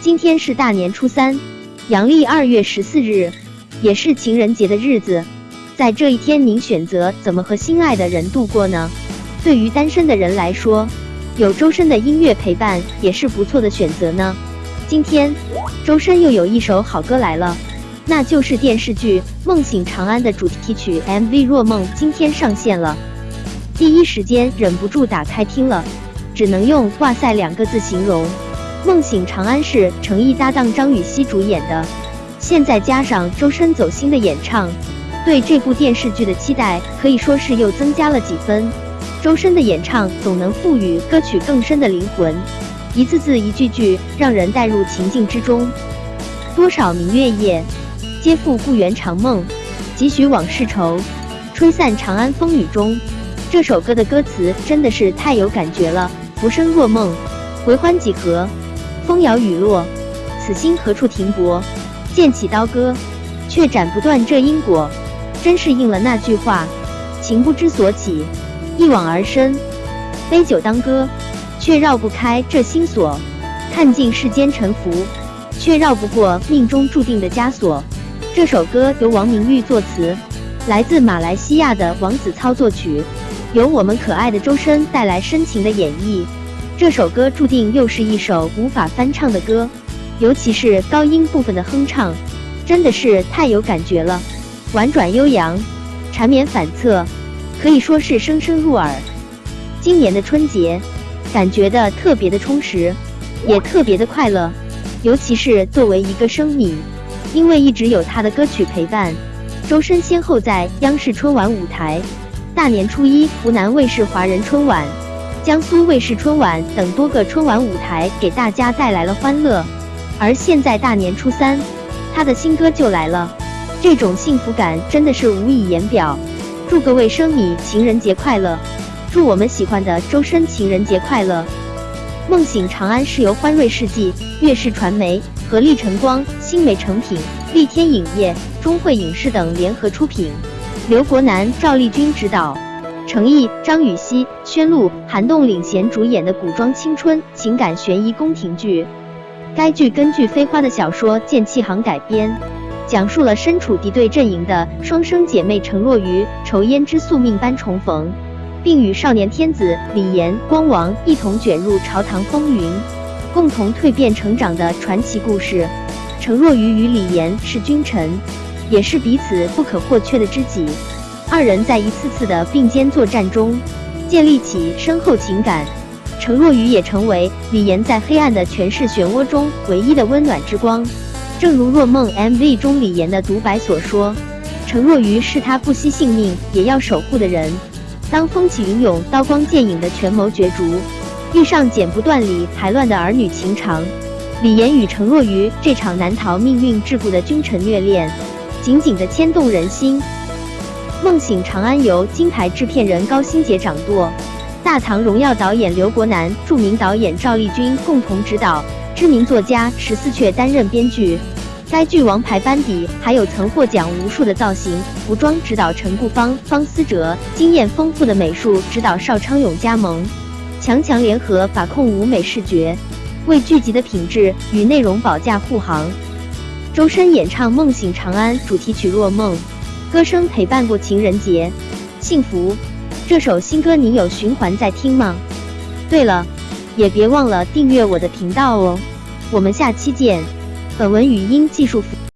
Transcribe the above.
今天是大年初三，阳历二月十四日，也是情人节的日子。在这一天，您选择怎么和心爱的人度过呢？对于单身的人来说，有周深的音乐陪伴也是不错的选择呢。今天，周深又有一首好歌来了，那就是电视剧《梦醒长安》的主题曲 MV《若梦》，今天上线了。第一时间忍不住打开听了，只能用“哇塞”两个字形容。《梦醒长安》是程毅搭档张雨绮主演的，现在加上周深走心的演唱，对这部电视剧的期待可以说是又增加了几分。周深的演唱总能赋予歌曲更深的灵魂，一字字一句句让人带入情境之中。多少明月夜，皆负故园长梦，几许往事愁，吹散长安风雨中。这首歌的歌词真的是太有感觉了，浮生若梦，回欢几何？风摇雨落，此心何处停泊？剑起刀割，却斩不断这因果。真是应了那句话：情不知所起，一往而深。杯酒当歌，却绕不开这心锁。看尽世间沉浮，却绕不过命中注定的枷锁。这首歌由王明玉作词，来自马来西亚的王子操作曲。由我们可爱的周深带来深情的演绎，这首歌注定又是一首无法翻唱的歌，尤其是高音部分的哼唱，真的是太有感觉了，婉转悠扬，缠绵反侧，可以说是声声入耳。今年的春节，感觉的特别的充实，也特别的快乐，尤其是作为一个生米，因为一直有他的歌曲陪伴，周深先后在央视春晚舞台。大年初一，湖南卫视华人春晚、江苏卫视春晚等多个春晚舞台给大家带来了欢乐。而现在大年初三，他的新歌就来了，这种幸福感真的是无以言表。祝各位生米情人节快乐！祝我们喜欢的周深情人节快乐！梦醒长安是由欢瑞世纪、乐视传媒、合力晨光、新美成品、丽天影业、中汇影视等联合出品。刘国南、赵丽君执导，程毅、张雨绮、宣璐、韩栋领衔主演的古装青春情感悬疑宫廷剧。该剧根据飞花的小说《剑气行》改编，讲述了身处敌对阵营的双生姐妹程若愚仇胭之宿命般重逢，并与少年天子李严、光王一同卷入朝堂风云，共同蜕变成长的传奇故事。程若愚与李严是君臣。也是彼此不可或缺的知己，二人在一次次的并肩作战中建立起深厚情感。程若愚也成为李岩在黑暗的权势漩涡中唯一的温暖之光。正如《若梦》MV 中李岩的独白所说：“程若愚是他不惜性命也要守护的人。”当风起云涌、刀光剑影的权谋角逐遇上剪不断理还乱的儿女情长，李岩与程若愚这场难逃命运桎梏的君臣虐恋。紧紧的牵动人心，《梦醒长安》由金牌制片人高新杰掌舵，大唐荣耀导演刘国南、著名导演赵丽君共同执导，知名作家十四阙担任编剧。该剧王牌班底还有曾获奖无数的造型、服装指导陈顾芳、方思哲，经验丰富的美术指导邵昌永加盟，强强联合把控舞美视觉，为剧集的品质与内容保驾护航。周深演唱《梦醒长安》主题曲《若梦》，歌声陪伴过情人节，幸福。这首新歌你有循环在听吗？对了，也别忘了订阅我的频道哦。我们下期见。本文语音技术。